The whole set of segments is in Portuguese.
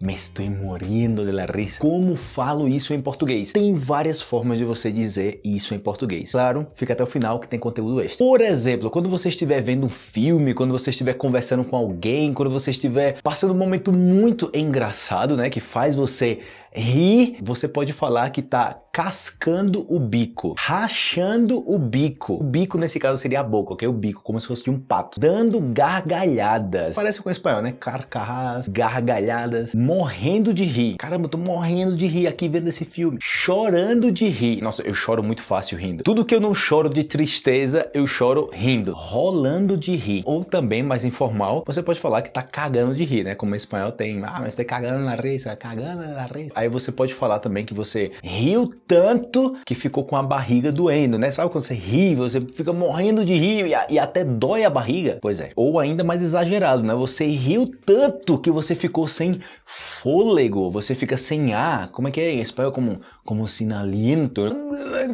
Me estou morrendo de la risa. Como falo isso em português? Tem várias formas de você dizer isso em português. Claro, fica até o final que tem conteúdo extra. Por exemplo, quando você estiver vendo um filme, quando você estiver conversando com alguém, quando você estiver passando um momento muito engraçado, né, que faz você rir, você pode falar que tá cascando o bico, rachando o bico. O bico nesse caso seria a boca, ok? O bico, como se fosse de um pato. Dando gargalhadas. Parece com o espanhol, né? Carcarras, gargalhadas, morrendo de rir. Caramba, eu tô morrendo de rir aqui vendo esse filme. Chorando de rir. Nossa, eu choro muito fácil rindo. Tudo que eu não choro de tristeza, eu choro rindo. Rolando de rir. Ou também, mais informal, você pode falar que tá cagando de rir, né? Como em espanhol tem, ah, mas tá cagando na risa, cagando na risa. Aí você pode falar também que você riu tanto que ficou com a barriga doendo, né? Sabe quando você ri, você fica morrendo de rir e, e até dói a barriga? Pois é. Ou ainda mais exagerado, né? Você riu tanto que você ficou sem fôlego, você fica sem ar. Como é que é em espanhol? Como, como sinaliento.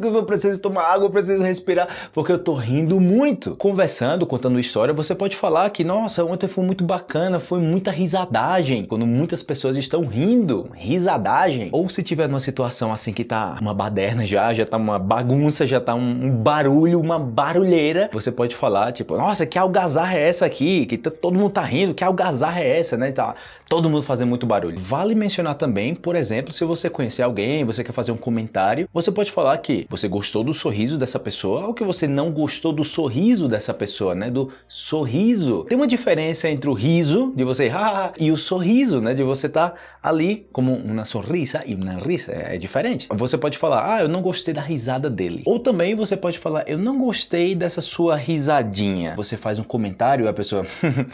Eu preciso tomar água, eu preciso respirar, porque eu tô rindo muito. Conversando, contando história, você pode falar que, nossa, ontem foi muito bacana, foi muita risadagem. Quando muitas pessoas estão rindo, risadagem. Ou se tiver numa situação assim que tá uma baderna já, já tá uma bagunça, já tá um, barulho, uma barulheira, você pode falar, tipo, nossa, que algazarra é essa aqui? Que todo mundo tá rindo, que algazarra é essa, né? Tá todo mundo fazendo muito barulho. Vale mencionar também, por exemplo, se você conhecer alguém, você quer fazer um comentário, você pode falar que você gostou do sorriso dessa pessoa ou que você não gostou do sorriso dessa pessoa, né? Do sorriso. Tem uma diferença entre o riso, de você ha, e o sorriso, né? De você estar tá ali como uma sorrisa e uma risa. É diferente. Você pode falar, ah, eu não gostei da risada dele. Ou também você pode falar, eu não gostei dessa sua risadinha. Você faz um comentário e a pessoa...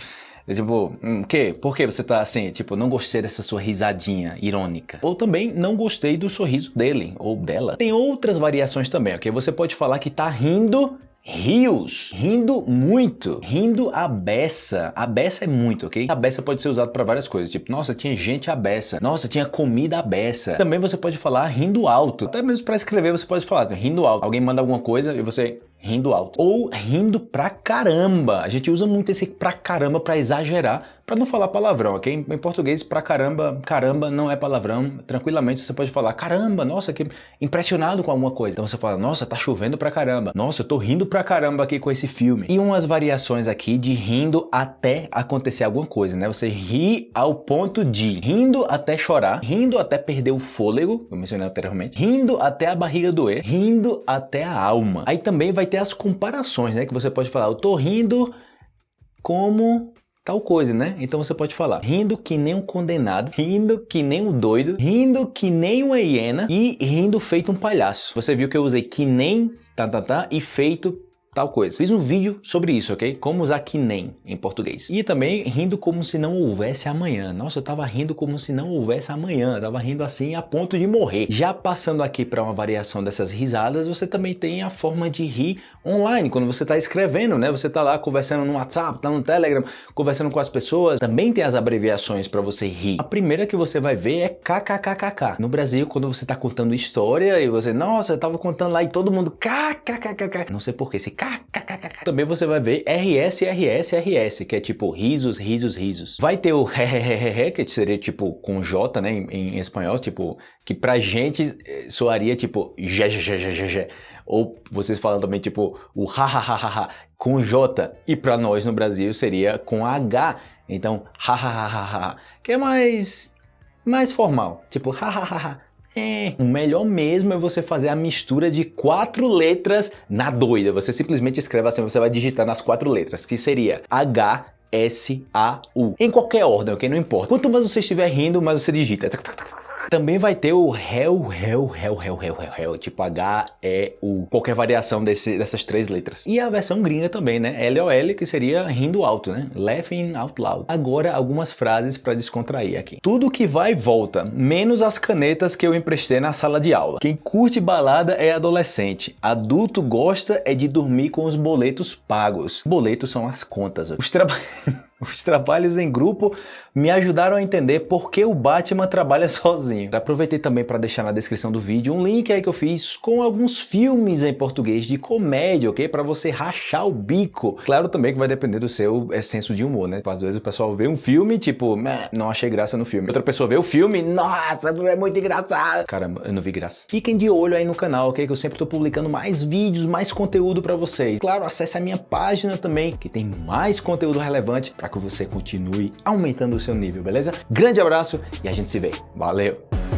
Tipo, hum, que? Por que você tá assim? Tipo, não gostei dessa sua risadinha irônica. Ou também não gostei do sorriso dele ou dela. Tem outras variações também, ok? Você pode falar que tá rindo rios, rindo muito, rindo a beça. A beça é muito, ok? A beça pode ser usado para várias coisas, tipo, nossa, tinha gente a beça, nossa, tinha comida a beça. Também você pode falar rindo alto. Até mesmo para escrever você pode falar rindo alto. Alguém manda alguma coisa e você rindo alto. Ou rindo pra caramba. A gente usa muito esse pra caramba para exagerar, para não falar palavrão, ok? Em português, pra caramba, caramba não é palavrão. Tranquilamente você pode falar, caramba, nossa, que impressionado com alguma coisa. Então você fala, nossa, tá chovendo pra caramba. Nossa, eu tô rindo pra caramba aqui com esse filme. E umas variações aqui de rindo até acontecer alguma coisa, né? Você ri ao ponto de rindo até chorar, rindo até perder o fôlego, eu mencionei anteriormente, rindo até a barriga doer, rindo até a alma. Aí também vai ter as comparações, né? Que você pode falar, eu tô rindo como tal coisa, né? Então você pode falar rindo que nem um condenado, rindo que nem um doido, rindo que nem uma hiena e rindo feito um palhaço. Você viu que eu usei que nem tá, tá, tá, e feito tal coisa. Fiz um vídeo sobre isso, ok? Como usar que nem em português. E também rindo como se não houvesse amanhã. Nossa, eu tava rindo como se não houvesse amanhã. Eu tava rindo assim a ponto de morrer. Já passando aqui para uma variação dessas risadas, você também tem a forma de rir online. Quando você tá escrevendo, né? Você tá lá conversando no WhatsApp, tá no Telegram, conversando com as pessoas. Também tem as abreviações para você rir. A primeira que você vai ver é KKKKK. No Brasil, quando você tá contando história e você, nossa, eu tava contando lá e todo mundo KKKKK. Não sei porquê, esse também você vai ver RS, RS, RS, que é tipo risos, risos, risos. Vai ter o hehehehe, que seria tipo com J, né, em, em espanhol, tipo, que pra gente eh, soaria tipo je. Ou vocês falam também tipo o ha, ha, ha, ha, ha com J. E pra nós no Brasil seria com H. Então, ha, ha, ha, ha, ha, que é mais, mais formal. Tipo, ha, ha, ha, ha. É, o melhor mesmo é você fazer a mistura de quatro letras na doida. Você simplesmente escreve assim, você vai digitar nas quatro letras, que seria H, S, A, U. Em qualquer ordem, ok? Não importa. Quanto mais você estiver rindo, mais você digita. Também vai ter o réu, réu, réu, réu, réu, réu, tipo H, E, U, qualquer variação desse, dessas três letras. E a versão gringa também, né? L-O-L, que seria rindo alto, né? Laughing out loud. Agora, algumas frases para descontrair aqui. Tudo que vai volta, menos as canetas que eu emprestei na sala de aula. Quem curte balada é adolescente. Adulto gosta é de dormir com os boletos pagos. Boletos são as contas. Os trabalhos... Os trabalhos em grupo me ajudaram a entender por que o Batman trabalha sozinho. Aproveitei também para deixar na descrição do vídeo um link aí que eu fiz com alguns filmes em português de comédia, ok? Para você rachar o bico. Claro também que vai depender do seu é, senso de humor, né? Às vezes o pessoal vê um filme, tipo, não achei graça no filme. Outra pessoa vê o filme, nossa, é muito engraçado. Caramba, eu não vi graça. Fiquem de olho aí no canal, ok? Que eu sempre tô publicando mais vídeos, mais conteúdo para vocês. Claro, acesse a minha página também, que tem mais conteúdo relevante para que você continue aumentando o seu nível, beleza? Grande abraço e a gente se vê. Valeu!